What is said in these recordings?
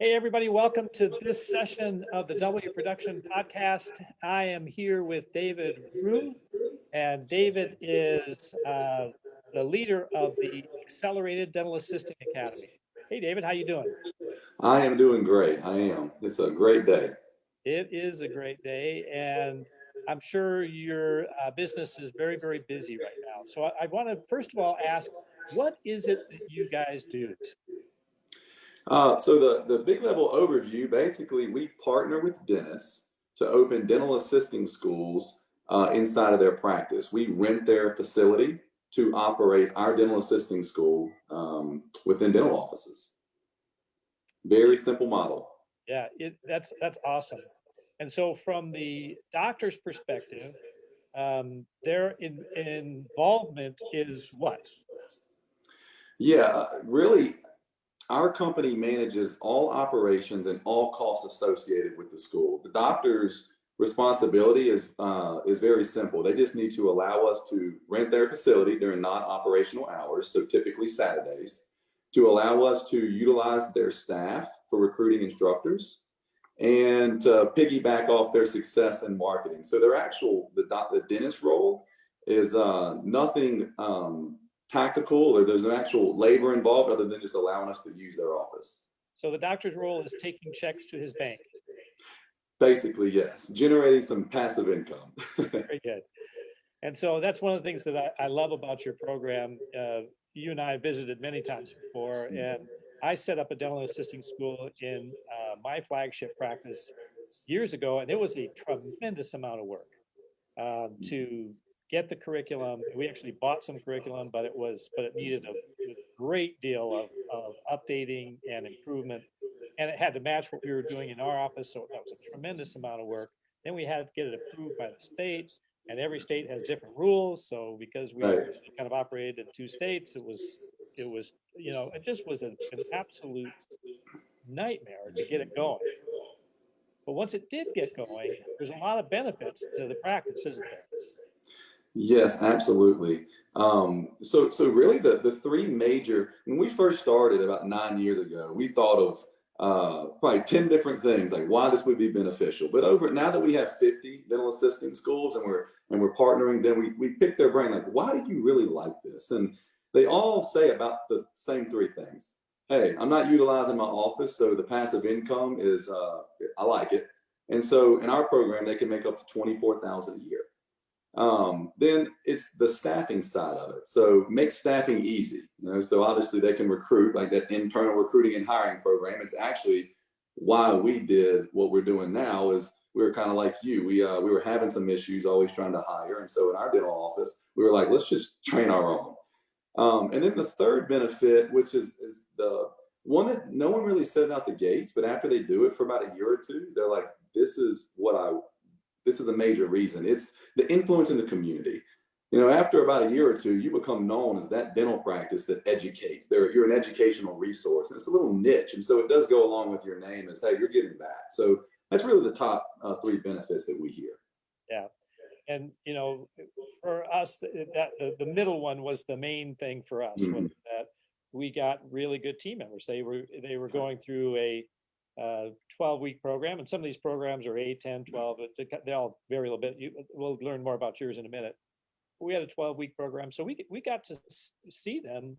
Hey, everybody, welcome to this session of the W Production Podcast. I am here with David Rue, and David is uh, the leader of the Accelerated Dental Assisting Academy. Hey, David, how you doing? I am doing great. I am. It's a great day. It is a great day, and I'm sure your uh, business is very, very busy right now. So I, I want to first of all ask, what is it that you guys do? Uh, so the, the big level overview, basically we partner with dentists to open dental assisting schools uh, inside of their practice. We rent their facility to operate our dental assisting school um, within dental offices. Very simple model. Yeah, it, that's that's awesome. And so from the doctor's perspective, um, their in, involvement is what? Yeah, uh, really, our company manages all operations and all costs associated with the school. The doctor's responsibility is uh, is very simple. They just need to allow us to rent their facility during non-operational hours, so typically Saturdays, to allow us to utilize their staff for recruiting instructors and to piggyback off their success in marketing. So their actual, the, the dentist role is uh, nothing um, tactical or there's an actual labor involved other than just allowing us to use their office. So the doctor's role is taking checks to his bank. Basically, yes. Generating some passive income. Very good. And so that's one of the things that I, I love about your program. Uh, you and I visited many times before, and I set up a dental assisting school in uh, my flagship practice years ago, and it was a tremendous amount of work um, to get the curriculum. We actually bought some curriculum, but it was, but it needed a, great deal of, of updating and improvement. And it had to match what we were doing in our office. So that was a tremendous amount of work. Then we had to get it approved by the state and every state has different rules. So because we Right. kind of operated in two states, it was, it was, you know, it just was an, an absolute nightmare to get it going. But once it did get going, there's a lot of benefits to the practice, isn't there? Yes, absolutely. Um, so, so really the, the three major, when we first started about nine years ago, we thought of uh, probably 10 different things, like why this would be beneficial. But over, now that we have 50 dental assisting schools and we're, and we're partnering, then we, we pick their brain, like, why do you really like this? And they all say about the same three things. Hey, I'm not utilizing my office, so the passive income is, uh, I like it. And so in our program, they can make up to 24,000 a year. Um, then it's the staffing side of it. So make staffing easy. You know, so obviously they can recruit like that internal recruiting and hiring program. It's actually why we did what we're doing now is we were kind of like you. We uh, we were having some issues, always trying to hire, and so in our dental office, we were like, let's just train our own. Um, and then the third benefit, which is is the one that no one really says out the gates, but after they do it for about a year or two, they're like, this is what I this is a major reason. It's the influence in the community. You know, after about a year or two, you become known as that dental practice that educates. There, you're an educational resource, and it's a little niche, and so it does go along with your name as, hey, you're giving back. So that's really the top uh, three benefits that we hear. Yeah. And, you know, for us, th- that, the, the middle one was the main thing for us, was Mhm. that we got really good team members. They were, they were going through a uh, 12 week program and some of these programs are 8, 10, 12, they they all vary a little bit. You, we'll learn more about yours in a minute. We had a 12 week program, so we, we got to see them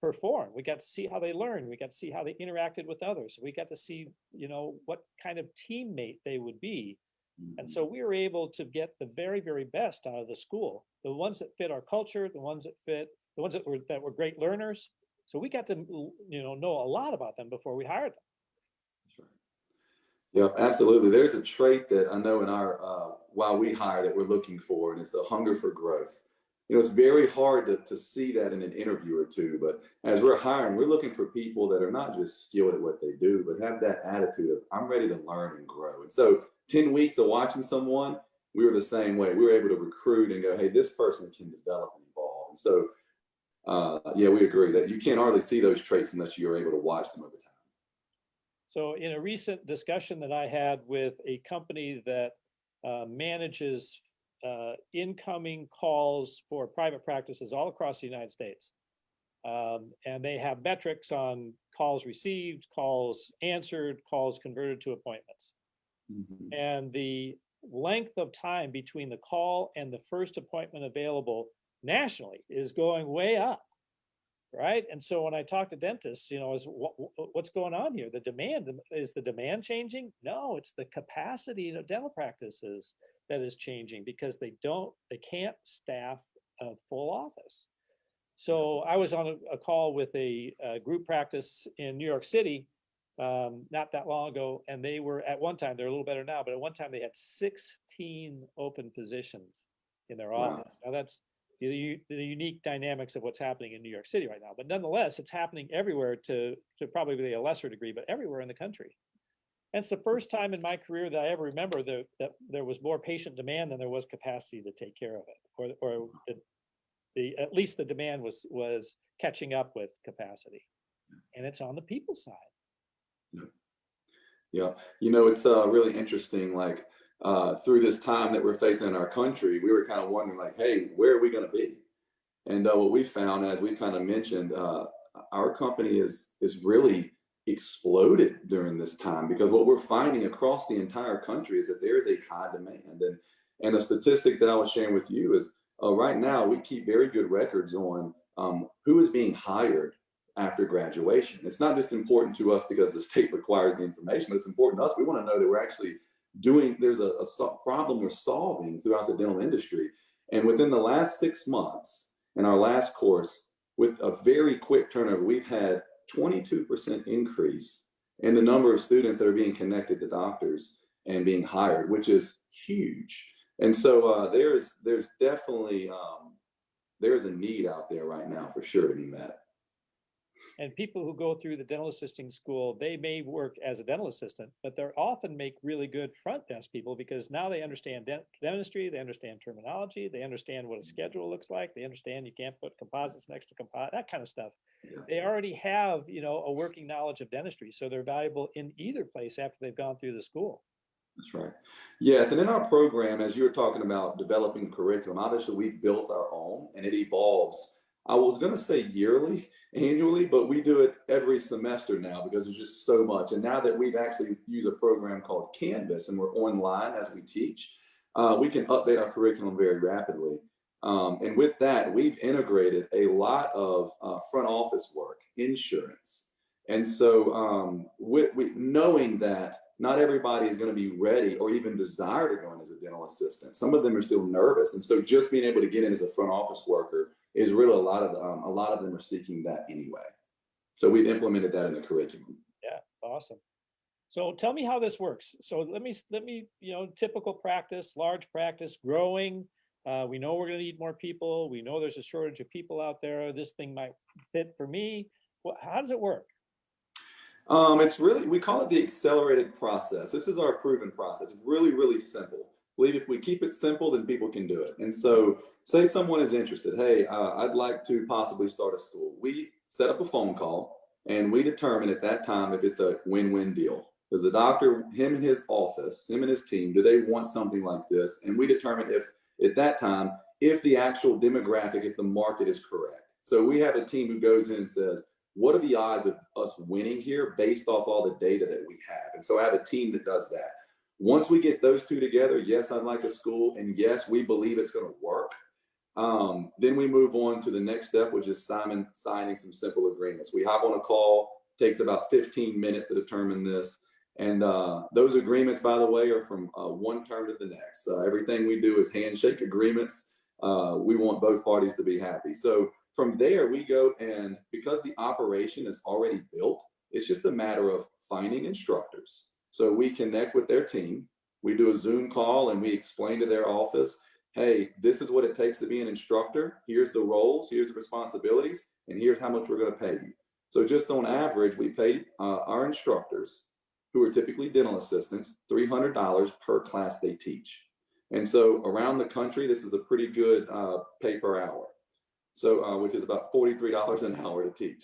perform. We got to see how they learned. We got to see how they interacted with others. We got to see, you know, what kind of teammate they would be. And so we were able to get the very, very best out of the school, the ones that fit our culture, the ones that fit, the ones that were, that were great learners. So we got to, you know, know a lot about them before we hired them. Yep, absolutely. There's a trait that I know in our, uh, while we hire that we're looking for, and it's the hunger for growth. You know, it's very hard to, to see that in an interview or two, but as we're hiring, we're looking for people that are not just skilled at what they do, but have that attitude of, I'm ready to learn and grow. And so 10 weeks of watching someone, we were the same way. We were able to recruit and go, hey, this person can develop and evolve. And so, uh, yeah, we agree that you can't hardly see those traits unless you're able to watch them over time. So in a recent discussion that I had with a company that uh, manages uh, incoming calls for private practices all across the United States, Um, and they have metrics on calls received, calls answered, calls converted to appointments. Mhm. And the length of time between the call and the first appointment available nationally is going way up. Right? And so when I talk to dentists, you know, is what, what's going on here? The demand, is the demand changing? No, it's the capacity of dental practices that is changing because they don't, they can't staff a full office. So I was on a, a call with a, a group practice in New York City um, not that long ago, and they were at one time, they're a little better now, but at one time they had 16 open positions in their Wow. office. Now that's the, the unique dynamics of what's happening in New York City right now, but nonetheless, it's happening everywhere to, to probably a lesser degree, but everywhere in the country. And it's the first time in my career that I ever remember that, that there was more patient demand than there was capacity to take care of it, or, or the, the, at least the demand was, was catching up with capacity. And it's on the people side. Yeah, you know, it's uh, really interesting. Like uh, through this time that we're facing in our country, we were kind of wondering, like, hey, where are we going to be? And uh, what we found, as we kind of mentioned, uh, our company is is really exploded during this time because what we're finding across the entire country is that there is a high demand. And and a statistic that I was sharing with you is uh, right now we keep very good records on um, who is being hired after graduation. It's not just important to us because the state requires the information, but it's important to us. We want to know that we're actually doing, there's a, a problem we're solving throughout the dental industry. And within the last six months, in our last course, with a very quick turnover, we've had 22% increase in the number of students that are being connected to doctors and being hired, which is huge. And so uh, there's there's definitely um, there's a need out there right now for sure to be met. And people who go through the dental assisting school, they may work as a dental assistant, but they're often make really good front desk people because now they understand dent- dentistry, they understand terminology, they understand what a mm-hmm. schedule looks like, they understand you can't put composites next to composite, that kind of stuff. Yeah. They already have, you know, a working knowledge of dentistry, so they're valuable in either place after they've gone through the school. That's right. Yes, and in our program, as you were talking about developing curriculum, obviously we've built our own and it evolves. I was going to say yearly, annually, but we do it every semester now because there's just so much. And now that we've actually used a program called Canvas and we're online as we teach, uh, we can update our curriculum very rapidly. Um, and with that, we've integrated a lot of uh, front office work, insurance. And so um, with, with knowing that not everybody is going to be ready or even desire to go in as a dental assistant. Some of them are still nervous. And so just being able to get in as a front office worker is really a lot of, um, a lot of them are seeking that anyway. So we've implemented that in the curriculum. Yeah, awesome. So tell me how this works. So let me, let me, you know, typical practice, large practice, growing. Uh, we know we're gonna need more people. We know there's a shortage of people out there. This thing might fit for me. Well, how does it work? Um, it's really, we call it the accelerated process. This is our proven process. Really, really simple. Believe if we keep it simple, then people can do it. And so say someone is interested, hey, uh, I'd like to possibly start a school. We set up a phone call and we determine at that time if it's a win-win deal. Does the doctor, him and his office, him and his team, do they want something like this? And we determine if at that time, if the actual demographic, if the market is correct. So we have a team who goes in and says, what are the odds of us winning here based off all the data that we have? And so I have a team that does that. Once we get those two together, yes, I'd like a school, and yes, we believe it's going to work. Um, then we move on to the next step, which is Simon signing some simple agreements. We hop on a call, takes about 15 minutes to determine this. And uh, those agreements, by the way, are from uh, one term to the next. Uh, everything we do is handshake agreements. Uh, we want both parties to be happy. So from there, we go and because the operation is already built, it's just a matter of finding instructors. So we connect with their team. We do a Zoom call and we explain to their office, hey, this is what it takes to be an instructor. Here's the roles, here's the responsibilities, and here's how much we're going to pay you. So just on average, we pay uh, our instructors, who are typically dental assistants, $300 per class they teach. And so around the country, this is a pretty good uh, pay per hour. So, uh, which is about $43 an hour to teach.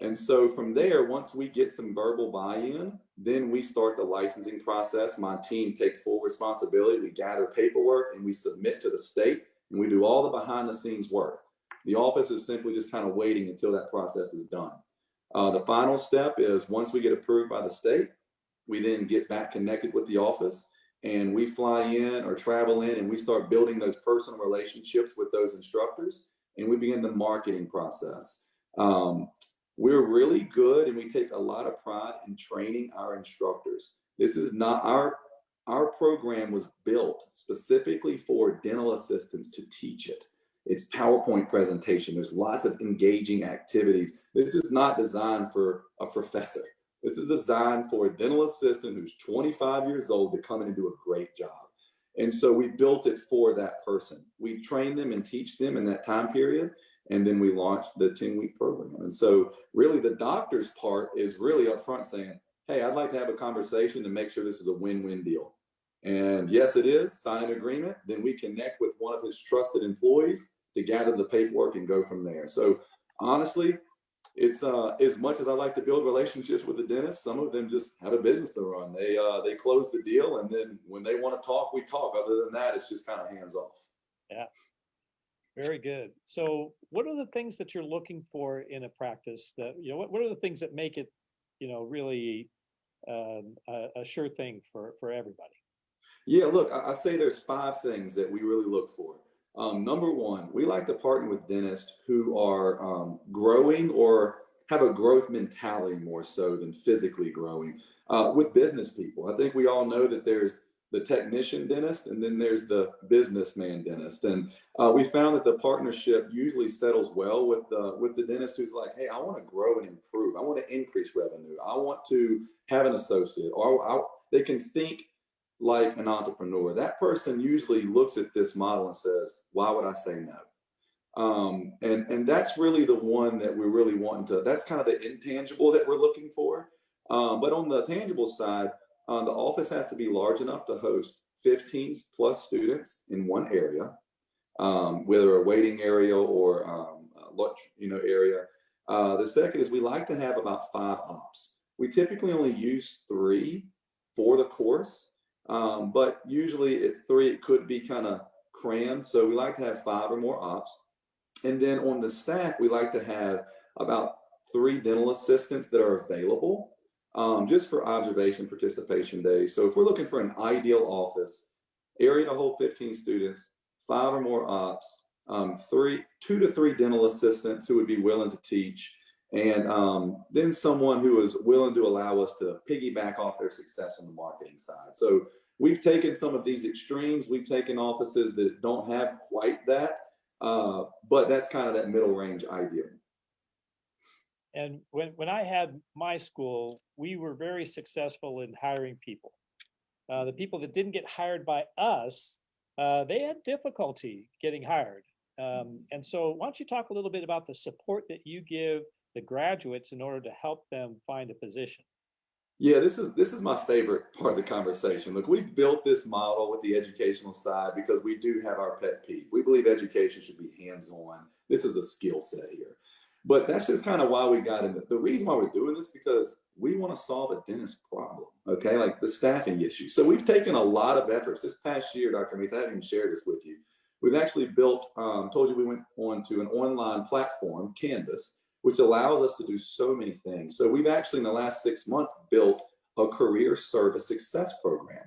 And so from there, once we get some verbal buy-in, then we start the licensing process. My team takes full responsibility. We gather paperwork and we submit to the state and we do all the behind the scenes work. The office is simply just kind of waiting until that process is done. Uh, the final step is once we get approved by the state, we then get back connected with the office and we fly in or travel in and we start building those personal relationships with those instructors and we begin the marketing process. Um, we're really good and we take a lot of pride in training our instructors. This is not our, our program was built specifically for dental assistants to teach it. It's PowerPoint presentation. There's lots of engaging activities. This is not designed for a professor. This is designed for a dental assistant who's 25 years old to come in and do a great job. And so we built it for that person. We train them and teach them in that time period. And then we launched the 10 week program. And so really the doctor's part is really upfront saying, Hey, I'd like to have a conversation to make sure this is a win-win deal. And yes, it is sign an agreement. Then we connect with one of his trusted employees to gather the paperwork and go from there. So honestly, it's uh, as much as I like to build relationships with the dentist, some of them just have a business to run. They uh, they close the deal, and then when they want to talk, we talk. Other than that, it's just kind of hands off. Yeah, very good. So, what are the things that you're looking for in a practice? That you know, what what are the things that make it, you know, really um, a, a sure thing for for everybody? Yeah, look, I, I say there's five things that we really look for. Um, number one, we like to partner with dentists who are um, growing or have a growth mentality more so than physically growing uh, with business people. I think we all know that there's the technician dentist and then there's the businessman dentist. And uh, we found that the partnership usually settles well with the, with the dentist who's like, hey, I want to grow and improve. I want to increase revenue. I want to have an associate or I, they can think like an entrepreneur. That person usually looks at this model and says, why would I say no? Um, and, and that's really the one that we're really wanting to, that's kind of the intangible that we're looking for. Um, but on the tangible side, uh, the office has to be large enough to host 15 plus students in one area, um, whether a waiting area or um, lunch, you know, area. Uh, the second is we like to have about five ops. We typically only use three for the course. Um, but usually at three, it could be kind of crammed. So we like to have five or more ops. And then on the staff, we like to have about three dental assistants that are available um, just for observation participation days. So if we're looking for an ideal office, area to hold 15 students, five or more ops, um, three, two to three dental assistants who would be willing to teach, and um, then someone who is willing to allow us to piggyback off their success on the marketing side. So we've taken some of these extremes. We've taken offices that don't have quite that, uh, but that's kind of that middle range idea. And when, when I had my school, we were very successful in hiring people. Uh, the people that didn't get hired by us, uh, they had difficulty getting hired. Um, and so why don't you talk a little bit about the support that you give the graduates in order to help them find a position? Yeah, this is this is my favorite part of the conversation. Look, we've built this model with the educational side because we do have our pet peeve. We believe education should be hands-on. This is a skill set. But that's just kind of why we got in. The reason why we're doing this because we want to solve a dentist problem, okay? Like the staffing issue. So we've taken a lot of efforts. This past year, Dr. Meese, I haven't even shared this with you. We've actually built, um, told you we went on to an online platform, Canvas, which allows us to do so many things. So we've actually in the last six months built a career service success program.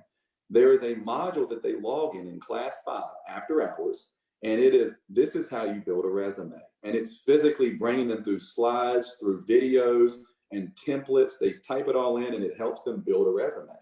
There is a module that they log in in class five after hours, and it is, this is how you build a resume. And it's physically bringing them through slides, through videos and templates. They type it all in and it helps them build a resume.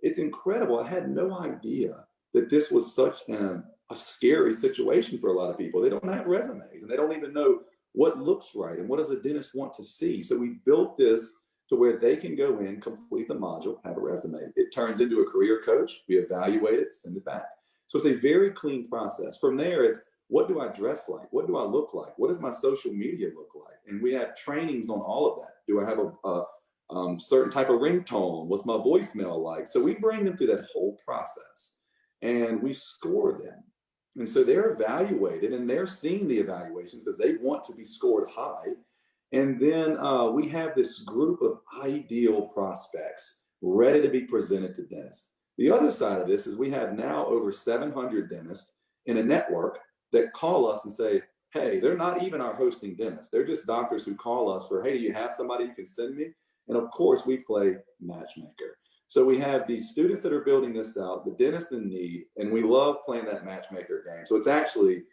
It's incredible. I had no idea that this was such an, a scary situation for a lot of people. They don't have resumes and they don't even know what looks right and what does the dentist want to see. So we built this to where they can go in, complete the module, have a resume. It turns into a career coach. We evaluate it, send it back. So it's a very clean process. From there, it's what do I dress like? What do I look like? What does my social media look like? And we have trainings on all of that. Do I have a, a um, certain type of ringtone? What's my voicemail like? So we bring them through that whole process and we score them. And so they're evaluated and they're seeing the evaluations because they want to be scored high. And then uh, we have this group of ideal prospects ready to be presented to dentists. The other side of this is we have now over 700 dentists in a network that call us and say, hey, they're not even our hosting dentists. They're just doctors who call us for, hey, do you have somebody you can send me? And of course, we play matchmaker. So we have these students that are building this out, the dentist in need, and we love playing that matchmaker game. So it's actually,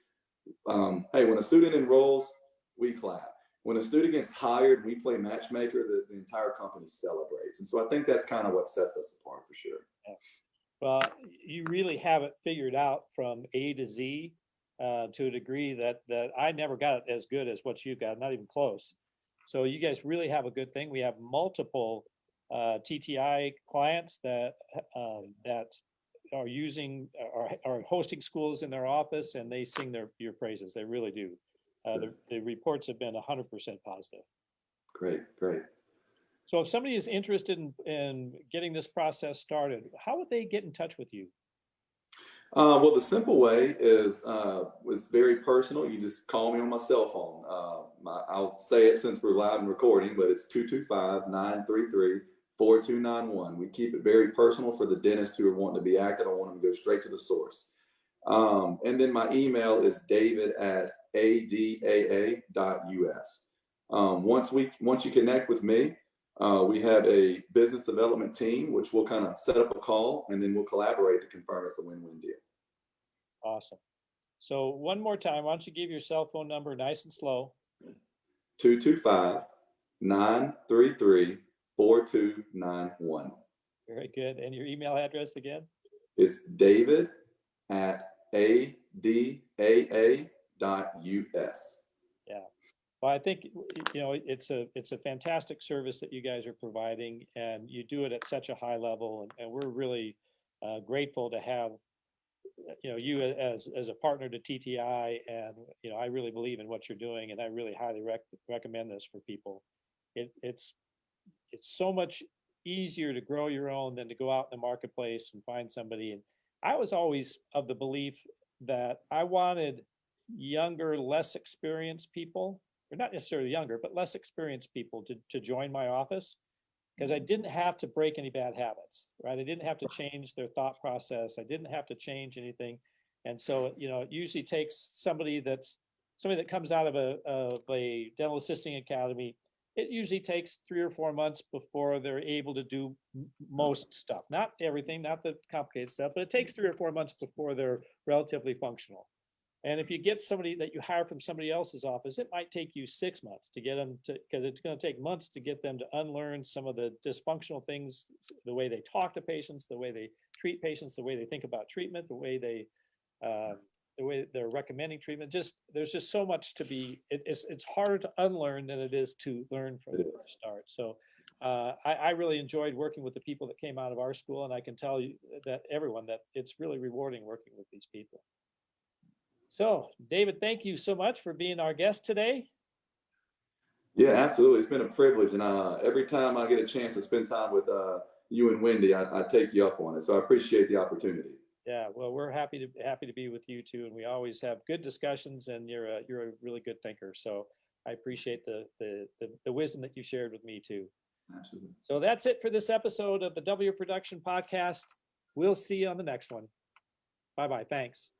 um, hey, when a student enrolls, we clap. When a student gets hired, we play matchmaker, the, the entire company celebrates. And so I think that's kind of what sets us apart for sure. Well, you really have it figured out from A to Z uh, to a degree that that I never got it as good as what you got, not even close. So you guys really have a good thing. We have multiple uh, TTI clients that um, that are using are, are hosting schools in their office, and they sing their your praises. They really do. Uh, the, the reports have been 100% positive. Great, great. So if somebody is interested in, in getting this process started, how would they get in touch with you? Uh, well, the simple way is uh, it's very personal. You just call me on my cell phone. Uh, my, I'll say it since we're live and recording, but it's 225-933-4291. We keep it very personal for the dentists who are wanting to be active. I want them to go straight to the source. Um, and then my email is david at adaa.us. Um, once we once you connect with me, uh, we have a business development team, which will kind of set up a call and then we'll collaborate to confirm it's a win-win deal. Awesome. So one more time, why don't you give your cell phone number nice and slow? 225-933-4291. Very good. And your email address again? It's david at adaa.us. Yeah. Well, I think, you know, it's a, it's a fantastic service that you guys are providing and you do it at such a high level and, and we're really uh, grateful to have, you know, you as, as a partner to TTI and, you know, I really believe in what you're doing and I really highly rec recommend this for people. It, it's, it's so much easier to grow your own than to go out in the marketplace and find somebody. And I was always of the belief that I wanted younger, less experienced people or not necessarily younger, but less experienced people to, to join my office because I mm-hmm. didn't have to break any bad habits, right? I didn't have to change their thought process. I didn't have to change anything. And so, you know, it usually takes somebody that's somebody that comes out of a, of a dental assisting academy. It usually takes three or four months before they're able to do most stuff, not everything, not the complicated stuff, but it takes three or four months before they're relatively functional. And if you get somebody that you hire from somebody else's office, it might take you six months to get them to, because it's going to take months to get them to unlearn some of the dysfunctional things, the way they talk to patients, the way they treat patients, the way they think about treatment, the way they, uh, the way they're recommending treatment. Just there's just so much to be. It, it's it's harder to unlearn than it is to learn from the first start. So. Uh, I, I really enjoyed working with the people that came out of our school, and I can tell you that everyone that it's really rewarding working with these people. So, David, thank you so much for being our guest today. Yeah, absolutely. It's been a privilege. And uh, every time I get a chance to spend time with uh, you and Wendy, I, I, take you up on it. So I appreciate the opportunity. Yeah, well, we're happy to happy to be with you too, and we always have good discussions. And you're a you're a really good thinker, so I appreciate the the the, the wisdom that you shared with me too. Absolutely. So that's it for this episode of the W Production Podcast. We'll see you on the next one. Bye bye. Thanks.